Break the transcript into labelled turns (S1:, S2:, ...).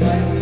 S1: Bye.